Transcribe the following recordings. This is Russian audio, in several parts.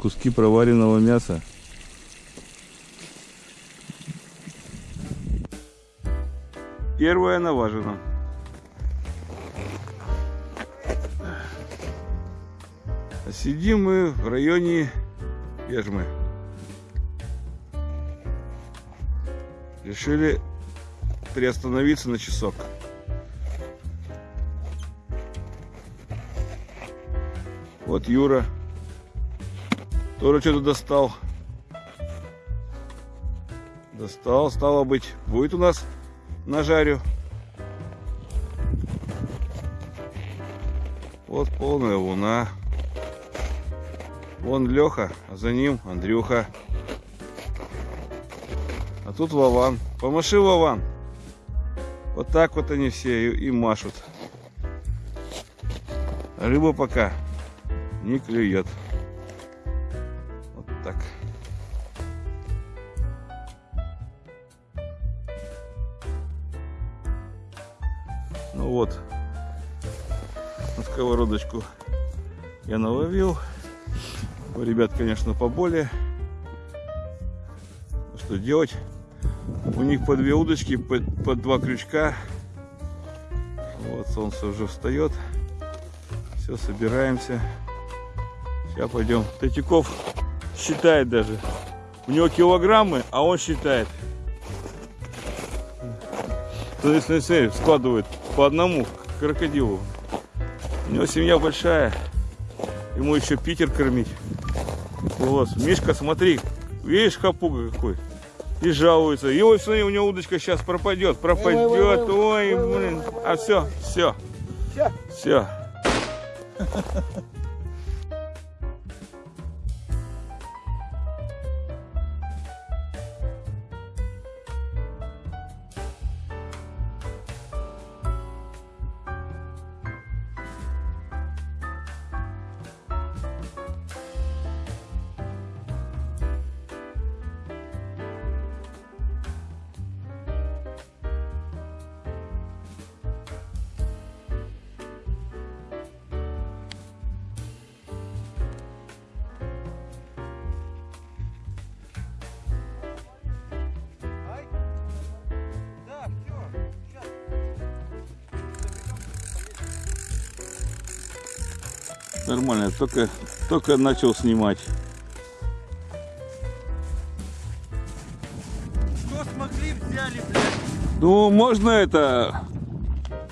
куски проваренного мяса. Первая наважена. А сидим мы в районе Ежмы. Решили приостановиться на часок. Вот Юра тоже что-то достал. Достал, стало быть, будет у нас на жарю. Вот полная луна. Вон Леха, а за ним Андрюха. А тут Вован. Помаши, Вован. Вот так вот они все и, и машут. Рыба пока не клюет. Так. Ну вот, на сковородочку я наловил. У ребят, конечно, поболее. Что делать? У них по две удочки, по, по два крючка. Вот солнце уже встает. Все, собираемся. Сейчас пойдем. Третьяков считает даже. У него килограммы, а он считает. Смотри, смотри, смотри, складывает по одному крокодилу. У него семья большая. Ему еще Питер кормить. Вот, Мишка, смотри, видишь хапуга какой? И жалуется. И вот смотри, у него удочка сейчас пропадет, пропадет. Ой, блин. А все, все. Все. Только, только начал снимать. Что смогли взяли, блядь? Ну, можно это...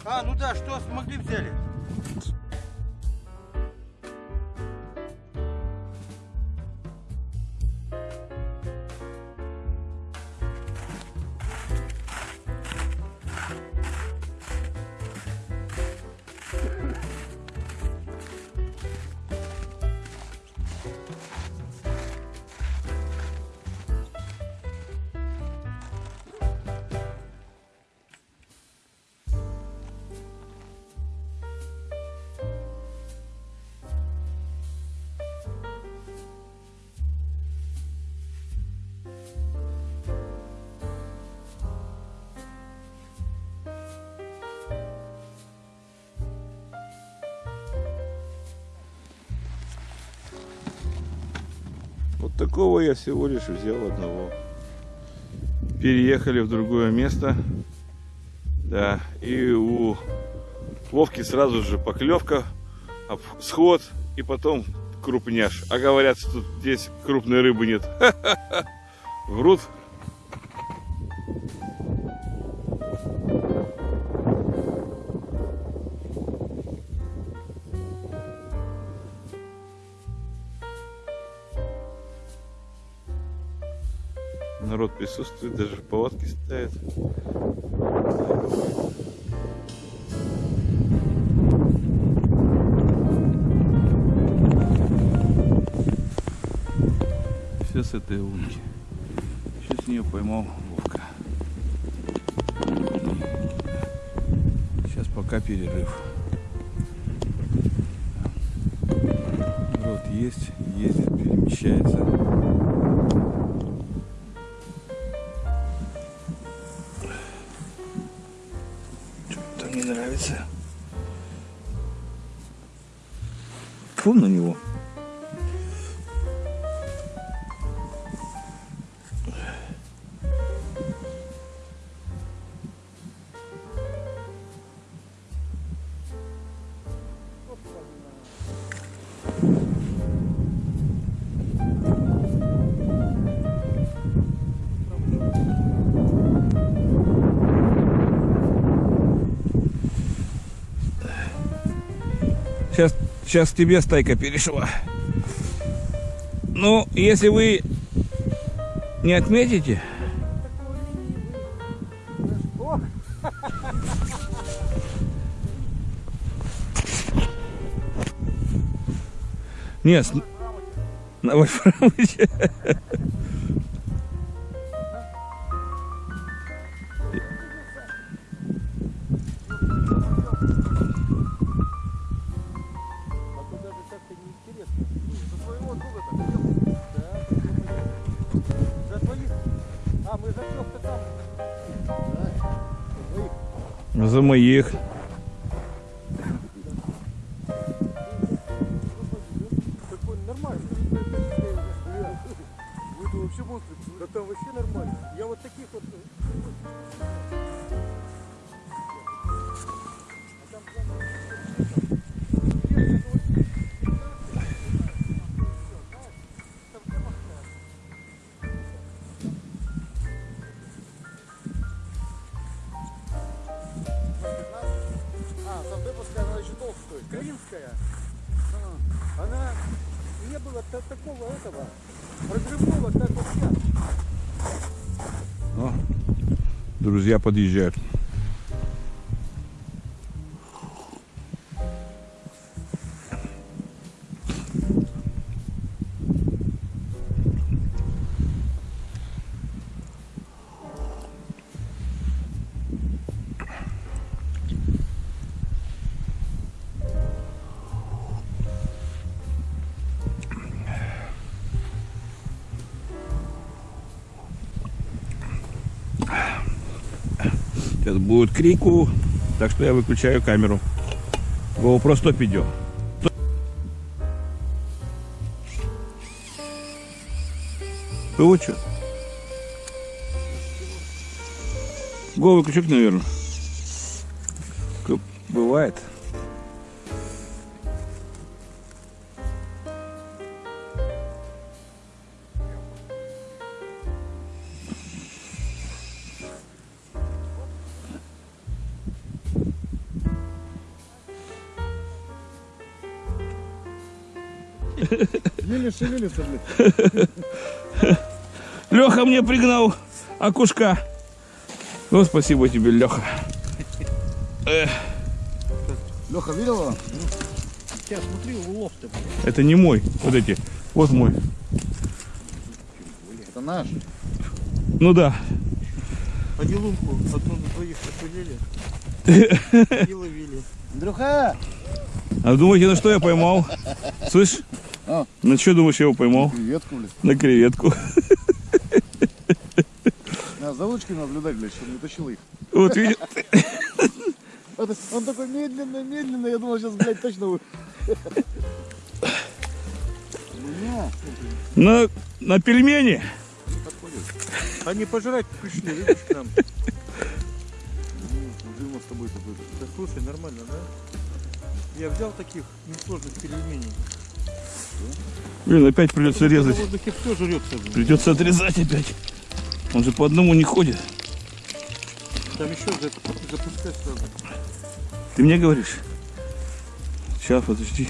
А, ну да, что смогли взяли? Вот такого я всего лишь взял одного. Переехали в другое место. Да, и у Вовки сразу же поклевка, сход и потом крупняш. А говорят, что тут здесь крупной рыбы нет. Врут. Присутствует, даже палатки ставят. Все с этой удки. Еще с нее поймал Вовка. Сейчас пока перерыв. Народ есть, ездит, перемещается. Сейчас, тебе стайка перешла. Ну, если вы не отметите, Нет, на Вольфрамовиче. За моих. Да? Клинская. Она не было та- такого этого разрывного, как вот сейчас. Друзья подъезжают. Крику, так что я выключаю камеру. GoPro 100 идет. Вот что? Го выключок, наверное. Бывает. Шевелится, блядь. Леха мне пригнал окушка. Ну, спасибо тебе, Леха. Леха, видел его? Сейчас смотри, улов-то. Это не мой. Вот эти. Вот мой. Это наш. Ну да. Они лунку одну на двоих отпилили. И ловили. Андрюха! А думаете, на что я поймал? Слышь? А? На что думаешь, я его поймал? Креветку, блядь. На креветку. Надо за удочками наблюдать, блядь, чтобы не тащил их. Вот видишь? Он такой медленно, медленно, я думал, сейчас, блядь, точно вы. На, на пельмени. Они пожрать пришли, видишь, к нам. Смотри, мы с тобой такой. Да слушай, нормально, да? Я взял таких несложных пельменей. Блин, опять придется На резать. Придется отрезать опять. Он же по одному не ходит. Там еще за- запускать сразу. Ты мне говоришь? Сейчас, подожди.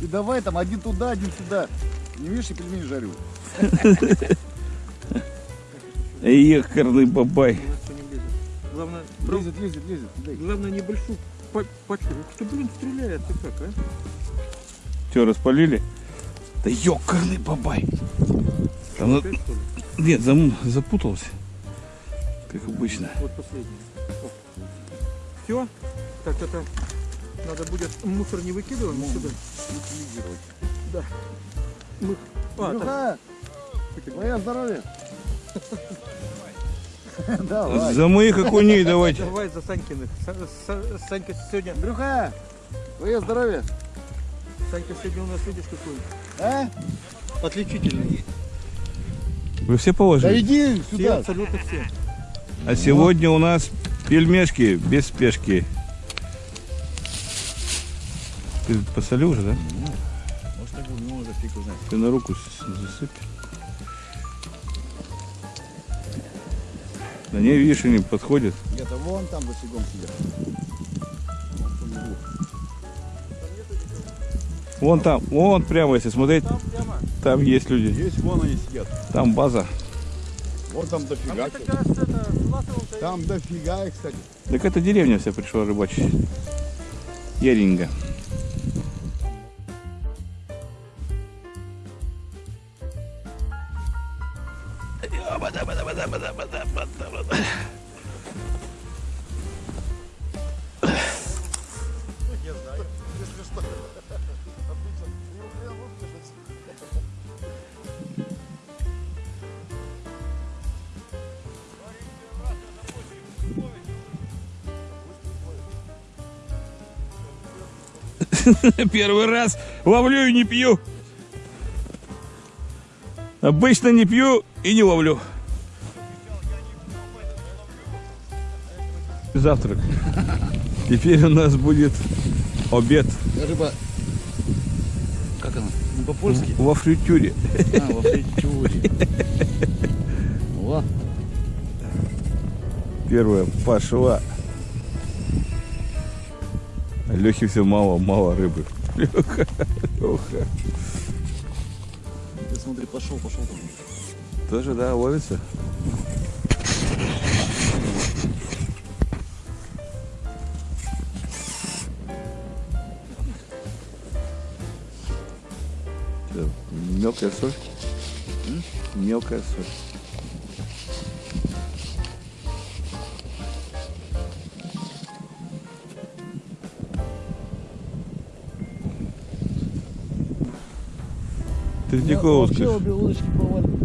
И давай там один туда, один сюда. Не видишь, я пельмени жарю. Ехарный бабай. Не. Главное, Лезет, лезет, лезет. Главное небольшую па- пачку. Что, блин, стреляет ты как, а? Что, распалили? Да ёкарный бабай. Там, на- Опять, нет, зам- запутался. Как обычно. Вот последний. Все? Так, это надо будет мусор не выкидываем сюда. Утилизировать. Мы... А, так, Андрюха! Твое здоровье. Давай. За моих окуней давайте. давай за Санькиных. Са- Са- Санька сегодня, Андрюха! Твое здоровье. Санька сегодня у нас видишь какой А? отличительный. Вы все Да положили? иди Все, сюда. абсолютно все. А сегодня у нас пельмешки без спешки. Ты посолил уже, да? Может, так не может, фиг узнать. Ты на руку засыпь. Да не, видишь, они подходят. Где-то вон там фигом сидят. Вон там, вон прямо, если смотреть, Там прямо. там есть люди. Есть, вон они сидят. Там база. Вот там А дофига. мне так кажется, это Там дофига их, кстати. Так это деревня вся пришла рыбачить. Яринга. Первый раз ловлю и не пью. Обычно не пью и не ловлю. Завтрак. Теперь у нас будет обед Рыба. Как она? По-польски? во фритюре. А, во фритюре. Во. Первая пошла. Лехи все мало, мало рыбы. Леха, Леха. Ты смотри, пошел, пошел. Тоже, да, ловится? Мелкая соль? Мелкая соль. Третьяковская. Вообще обе удочки повалили.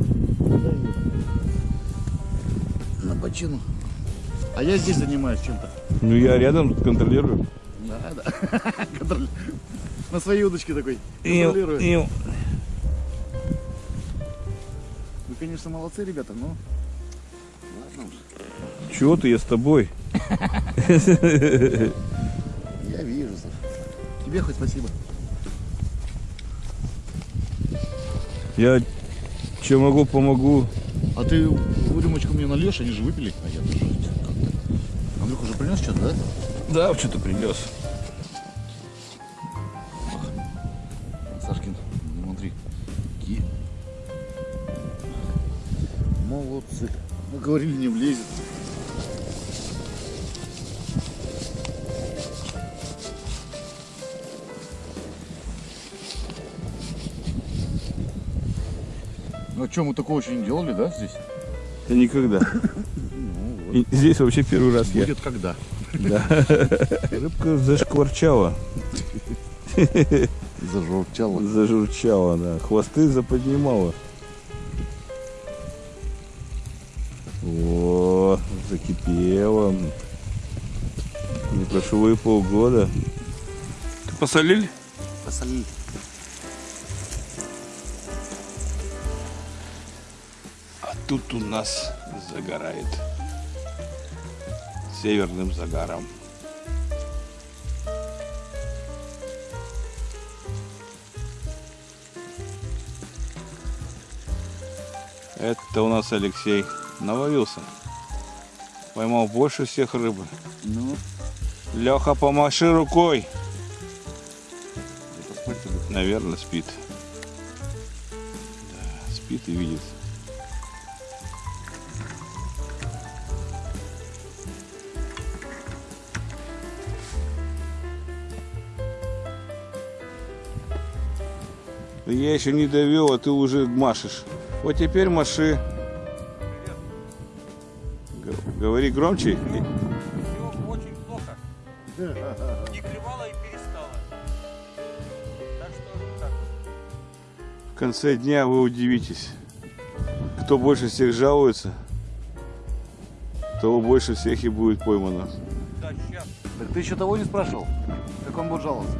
На бочину. А я здесь занимаюсь чем-то. Ну я рядом контролирую. Да, да. Контроль- На своей удочке такой. Контролирую. ил. Вы, конечно, молодцы, ребята, но... Ладно уж. Чего ты, я с тобой? Я вижу, Саша. Тебе хоть спасибо. Я чем могу, помогу. А ты рюмочку мне нальешь, они же выпили. А я тоже. Андрюх уже принес что-то, да? Да, что-то принес. Сашкин, смотри. Какие молодцы. Мы говорили, не влезет. Что, мы такого еще не делали, да, здесь? Я никогда. И здесь вообще первый раз я. Будет когда. Да. Рыбка зашкварчала, Зажурчало. зажурчала, да. Хвосты заподнимала. О, закипела. Не прошло и полгода. Ты посолили? Посолили. Тут у нас загорает северным загаром. Это у нас Алексей наловился. Поймал больше всех рыбы. Ну, Леха, помаши рукой. Наверное, спит. Да, спит и видит. Я еще не довел, а ты уже машешь. Вот теперь маши. Говори громче. Все очень плохо. Не клевала и перестала. Так что так. В конце дня вы удивитесь, кто больше всех жалуется, того больше всех и будет поймано. Да, сейчас. Так ты еще того не спрашивал? Как он будет жаловаться?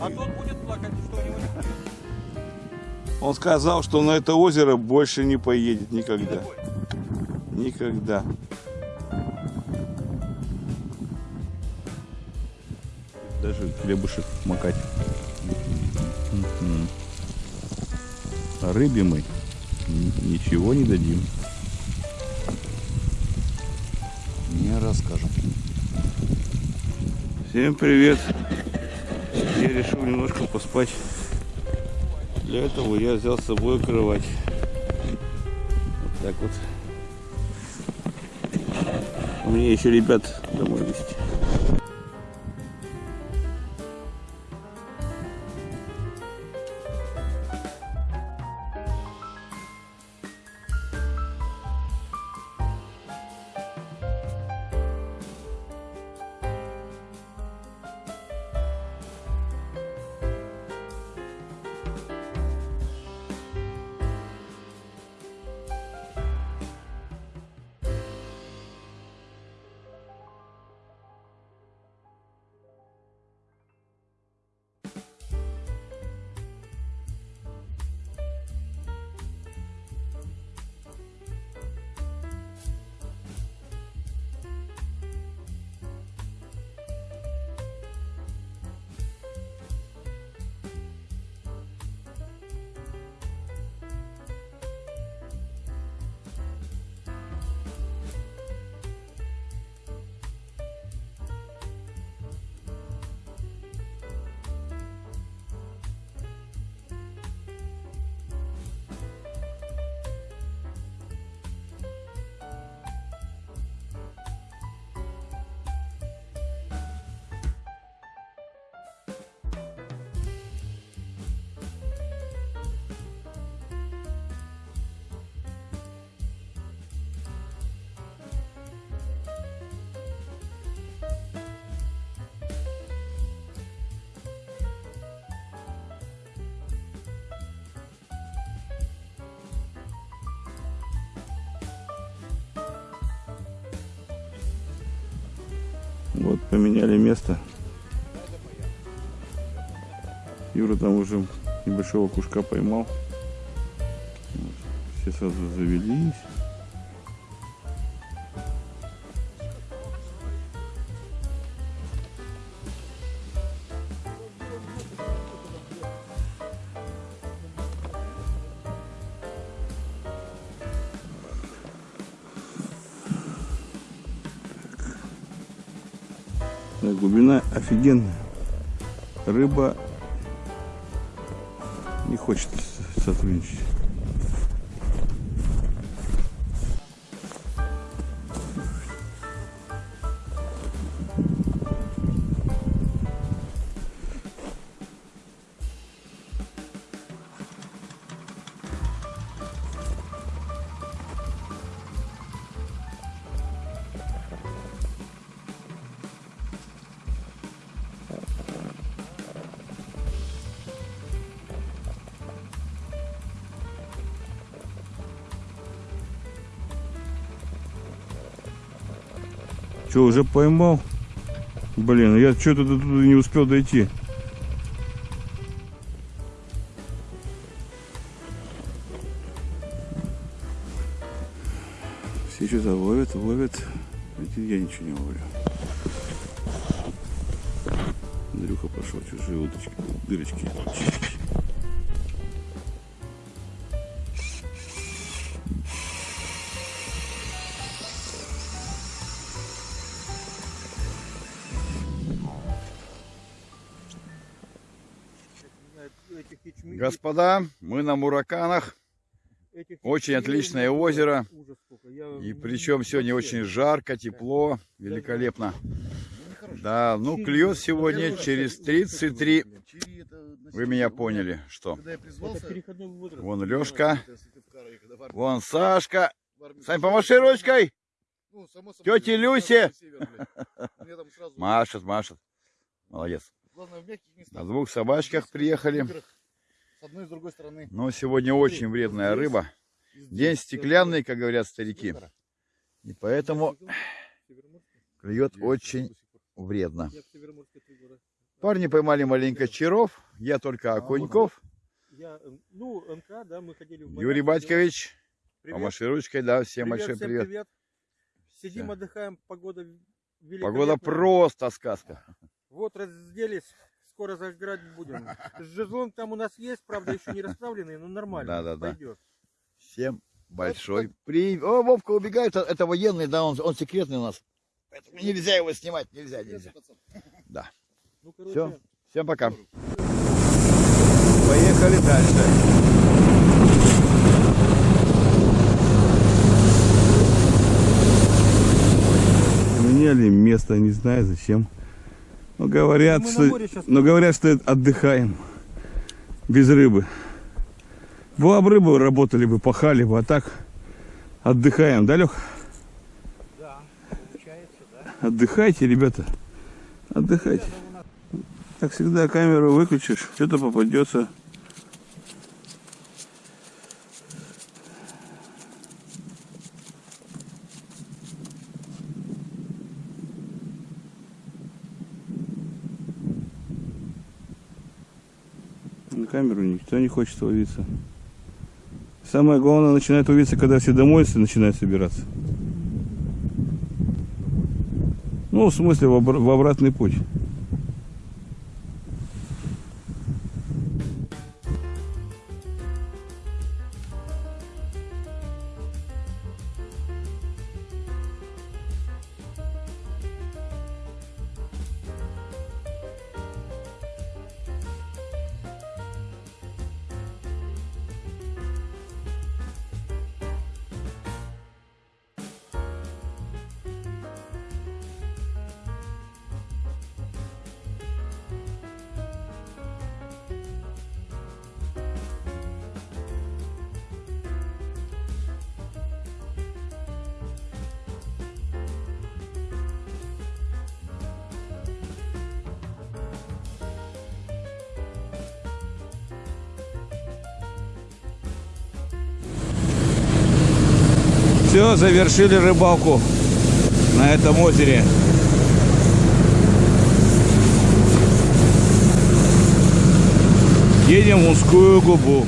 А тот будет плакать, что у него не будет. Он сказал, что на это озеро больше не поедет никогда. Никогда. Даже хлебушек макать. А рыбе мы ничего не дадим. Не расскажем. Всем привет. я решил немножко поспать. Для этого я взял с собой кровать. Вот так вот. Мне еще ребят домой везти. Вот поменяли место. Юра там уже небольшого кушка поймал. Все сразу завелись. Да, глубина офигенная. Рыба не хочет сотрудничать. Че, уже поймал? Блин, я что-то не успел дойти. Господа, мы на Мураканах. очень отличное озеро. И ну, причем сегодня очень жарко, тепло, великолепно. Да, ну клюет сегодня через 33. Вы меня поняли, что. Вон Лешка, вон Сашка. Сань, помаши ручкой. ну, само собой, Тёте я Люсе. на север, блядь. Мне там сразу- Машет, машет. Молодец. На двух собачках приехали. С одной и с другой стороны. Но сегодня очень вредная рыба. День стеклянный, как говорят старики. И поэтому клюет очень вредно. Парни поймали маленько черов, я только окуньков. Я, э, ну, Юрий Батькович, Привет. помаши ручкой, да, всем Привет, большой всем привет. привет. Сидим, отдыхаем, погода великолепная. Погода просто сказка. Вот разделись, скоро заграть будем. Жезлонг там у нас есть, правда, еще не расправленный, но нормально, Да-да-да. пойдет. Всем большой привет. О, Вовка убегает, это- это военный, да, он, он секретный у нас. Поэтому нельзя его снимать, нельзя, нельзя. Да. Ну, короче, Всё. Всем пока. Поехали дальше. Меняли место, не знаю зачем. Но говорят, Мы на что, но говорят, что отдыхаем без рыбы. Была бы рыба, работали бы, пахали бы, а так отдыхаем, да, Лех? Да, получается, да. Отдыхайте, ребята. Отдыхайте. Как всегда, камеру выключишь, что-то попадется. Камеру никто не хочет ловиться. Самое главное начинает ловиться, когда все домой начинают собираться. Ну, в смысле, в, обра- в обратный путь. Все, завершили рыбалку на этом озере. Едем в узкую губу.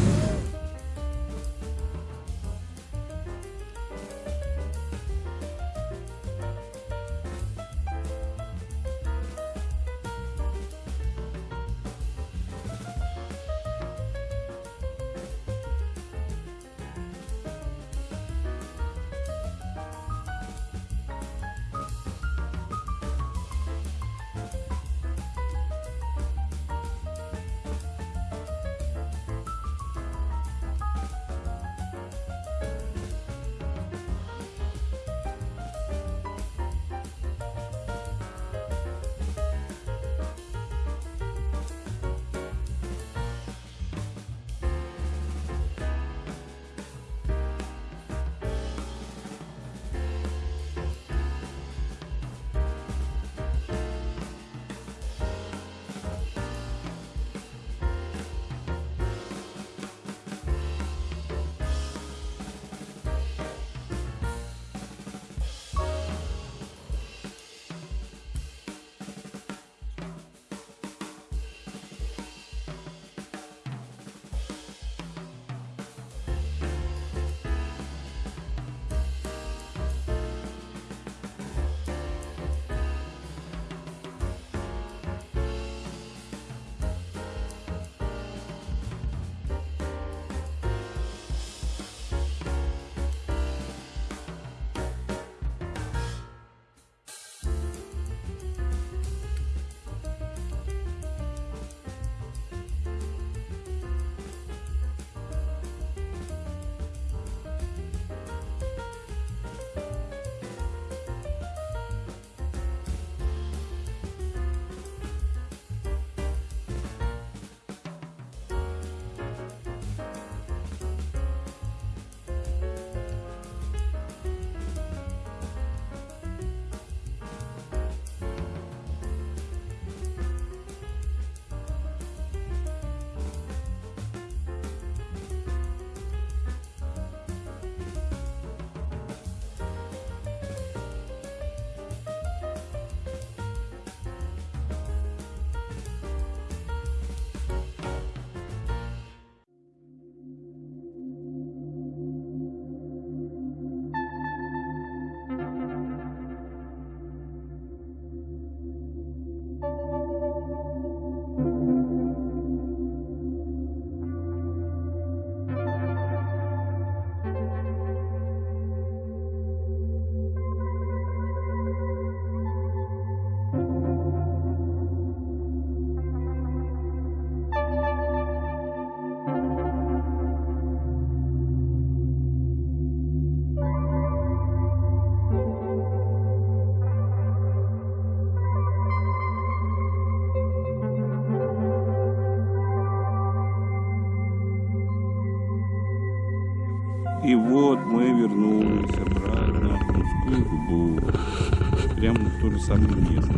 Самое место.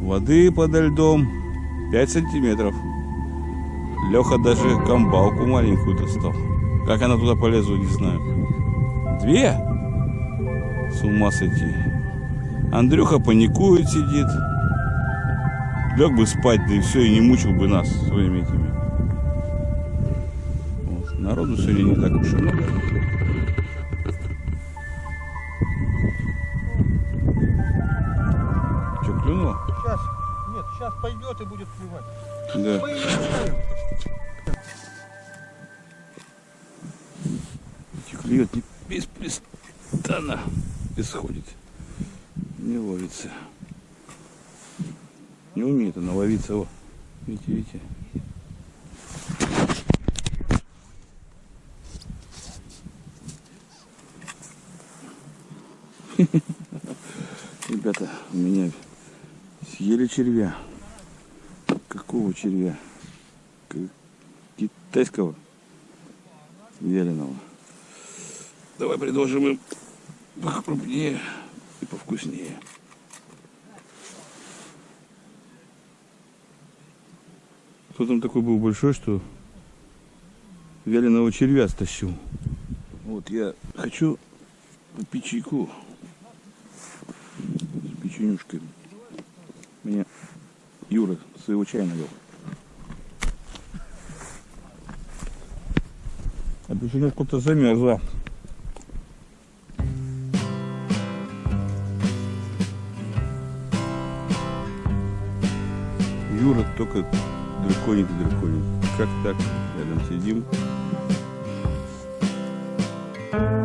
Воды подо льдом 5 сантиметров. Леха даже комбалку маленькую достал. Как она туда полезла, не знаю. Две? С ума сойти. Андрюха паникует, сидит. Лег бы спать, да и все, и не мучил бы нас своими этими. Вот. Народу сегодня не так уж и много. Пойдет и будет плевать. Да. Мы ее оставим. клюет не беспрестанно исходит. Не ловится. Не умеет она ловиться. О, видите, видите. Ребята, у меня съели червя. Какого червя? Китайского? Вяленого. Давай предложим им покрупнее и повкуснее. Кто там такой был большой, что вяленого червя стащил? Вот я хочу чайку с печенюшкой. Юра своего чая навел. А печенюшка-то замерзла. Юра только драконик и драконик. Как так? Рядом сидим. Thank you.